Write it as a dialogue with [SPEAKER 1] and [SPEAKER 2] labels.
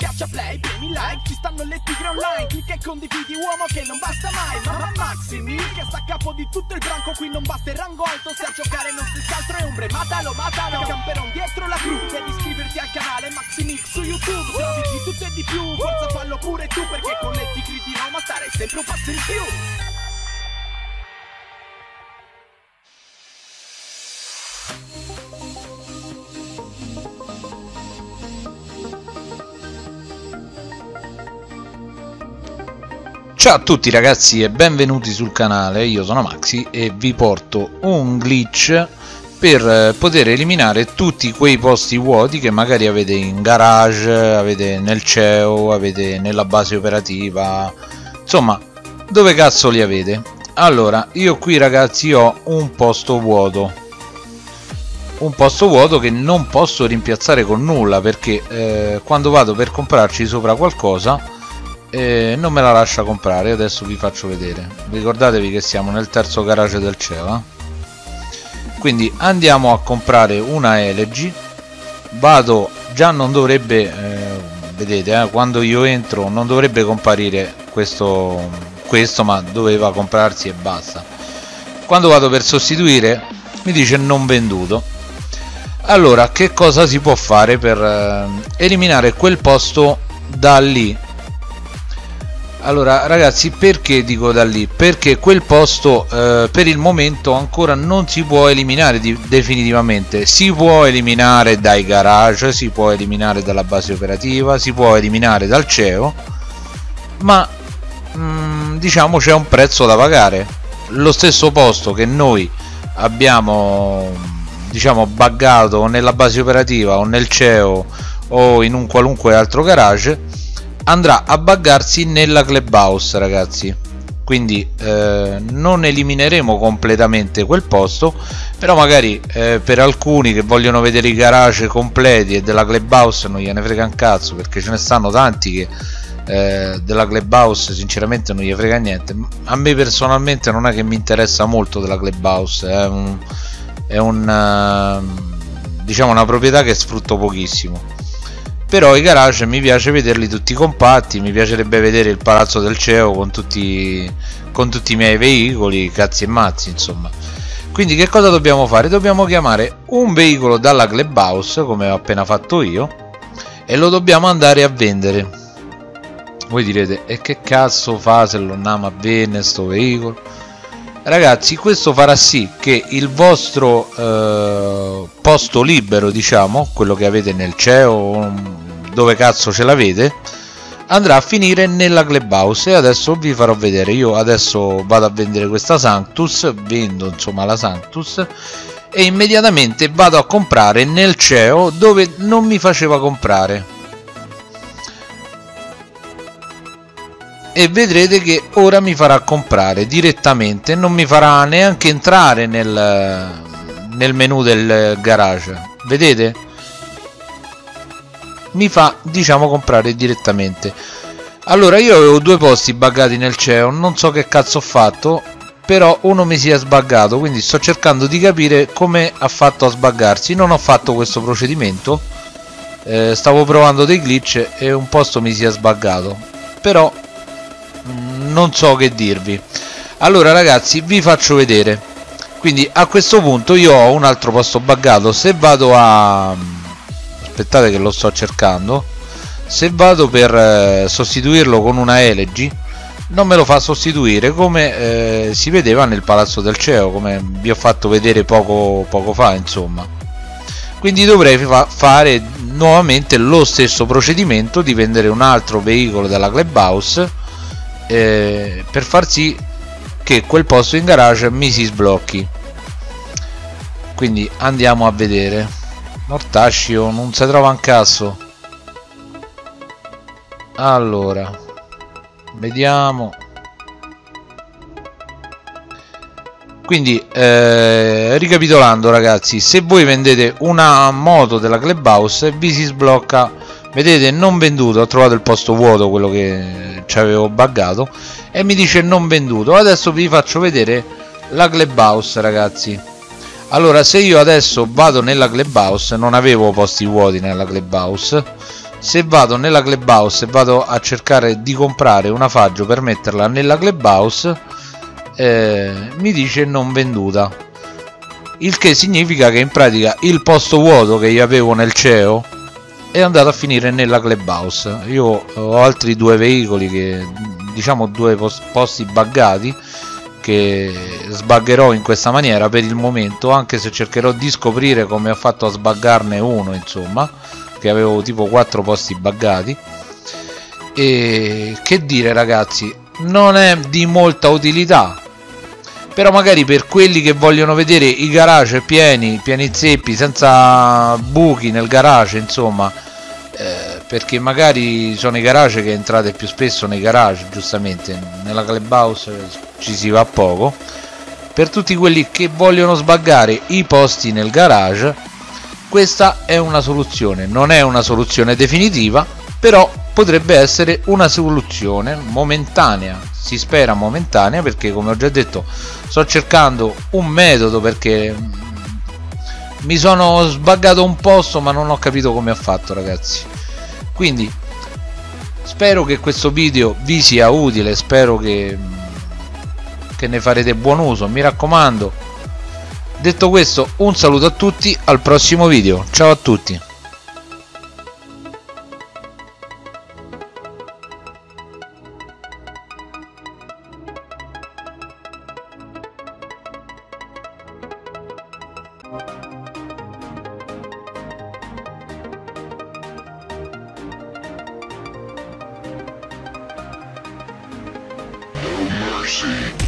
[SPEAKER 1] Schiaccia play, premi like, ci stanno le tigre online Clicca e condividi uomo che non basta mai Mamma Maximi che sta a capo di tutto il branco Qui non basta il rango alto se a giocare non si altro è ombre Matalo, matalo, camperon dietro la cru Devi iscriverti al canale Maximix su YouTube Se di tutto e di più, forza fallo pure tu Perché con le tigre di Roma stare sempre un passo in più
[SPEAKER 2] Ciao a tutti ragazzi e benvenuti sul canale, io sono Maxi e vi porto un glitch per eh, poter eliminare tutti quei posti vuoti che magari avete in garage, avete nel CEO, avete nella base operativa, insomma dove cazzo li avete. Allora, io qui ragazzi ho un posto vuoto, un posto vuoto che non posso rimpiazzare con nulla perché eh, quando vado per comprarci sopra qualcosa e non me la lascia comprare adesso vi faccio vedere. Ricordatevi che siamo nel terzo garage del Ceva. Quindi andiamo a comprare una Elegy. Vado già non dovrebbe eh, vedete eh, quando io entro non dovrebbe comparire questo questo ma doveva comprarsi e basta. Quando vado per sostituire mi dice non venduto. Allora che cosa si può fare per eh, eliminare quel posto da lì allora ragazzi perché dico da lì? Perché quel posto eh, per il momento ancora non si può eliminare di, definitivamente. Si può eliminare dai garage si può eliminare dalla base operativa si può eliminare dal CEO ma mh, mm, diciamo c'è un prezzo da pagare. Lo stesso posto che noi abbiamo diciamo buggato nella base operativa o nel CEO o in un qualunque altro garage andrà a buggarsi nella clubhouse ragazzi. Quindi eh, non elimineremo completamente quel posto però magari eh, per alcuni che vogliono vedere i garage completi e della clubhouse non gliene frega un cazzo perché ce ne stanno tanti che eh, della clubhouse sinceramente non gli frega niente. A me personalmente non è che mi interessa molto della clubhouse è un, è un uh, diciamo una proprietà che sfrutto pochissimo però i garage mi piace vederli tutti compatti mi piacerebbe vedere il palazzo del CEO con tutti, con tutti i miei veicoli cazzi e mazzi insomma. Quindi che cosa dobbiamo fare? dobbiamo chiamare un veicolo dalla clubhouse come ho appena fatto io e lo dobbiamo andare a vendere. Voi direte e che cazzo fa se lo andiamo a vendere sto veicolo ragazzi questo farà sì che il vostro eh, posto libero diciamo quello che avete nel CEO dove cazzo ce l'avete andrà a finire nella clubhouse. E adesso vi farò vedere. Io adesso vado a vendere questa Sanctus vendo insomma la Sanctus e immediatamente vado a comprare nel CEO dove non mi faceva comprare e vedrete che ora mi farà comprare direttamente non mi farà neanche entrare nel, nel menu del garage. Vedete? Mi fa diciamo comprare direttamente. Allora io avevo due posti buggati nel CEO non so che cazzo ho fatto però uno mi si è sbaggato quindi sto cercando di capire come ha fatto a sbaggarsi. Non ho fatto questo procedimento eh, stavo provando dei glitch e un posto mi si è sbaggato. Però non so che dirvi. Allora ragazzi vi faccio vedere. Quindi a questo punto io ho un altro posto buggato. Se vado a aspettate che lo sto cercando. Se vado per eh, sostituirlo con una Elegy non me lo fa sostituire come eh, si vedeva nel palazzo del CEO come vi ho fatto vedere poco, poco fa insomma. Quindi dovrei fa fare nuovamente lo stesso procedimento di vendere un altro veicolo dalla clubhouse eh, per far sì che quel posto in garage mi si sblocchi. Quindi andiamo a vedere. Mortaccio non si trova un cazzo. Allora vediamo. Quindi eh, ricapitolando ragazzi se voi vendete una moto della clubhouse vi si sblocca vedete non venduto ho trovato il posto vuoto quello che ci avevo buggato e mi dice non venduto. Adesso vi faccio vedere la clubhouse ragazzi. Allora se io adesso vado nella clubhouse non avevo posti vuoti nella clubhouse se vado nella clubhouse e vado a cercare di comprare una faggio per metterla nella clubhouse eh, mi dice non venduta. Il che significa che in pratica il posto vuoto che io avevo nel CEO è andato a finire nella clubhouse. Io ho altri due veicoli che diciamo due posti buggati che sbaggerò in questa maniera per il momento anche se cercherò di scoprire come ho fatto a sbaggarne uno insomma che avevo tipo 4 posti buggati. E che dire ragazzi non è di molta utilità però magari per quelli che vogliono vedere i garage pieni pieni zeppi senza buchi nel garage insomma eh, perché magari sono i garage che entrate più spesso nei garage giustamente. Nella clubhouse ci si va poco. Per tutti quelli che vogliono sbaggare i posti nel garage questa è una soluzione. Non è una soluzione definitiva però potrebbe essere una soluzione momentanea si spera momentanea perché come ho già detto sto cercando un metodo perché mi sono sbaggato un posto ma non ho capito come ha fatto ragazzi. Quindi spero che questo video vi sia utile spero che, che ne farete buon uso. Mi raccomando detto questo un saluto a tutti al prossimo video. Ciao a tutti mercy.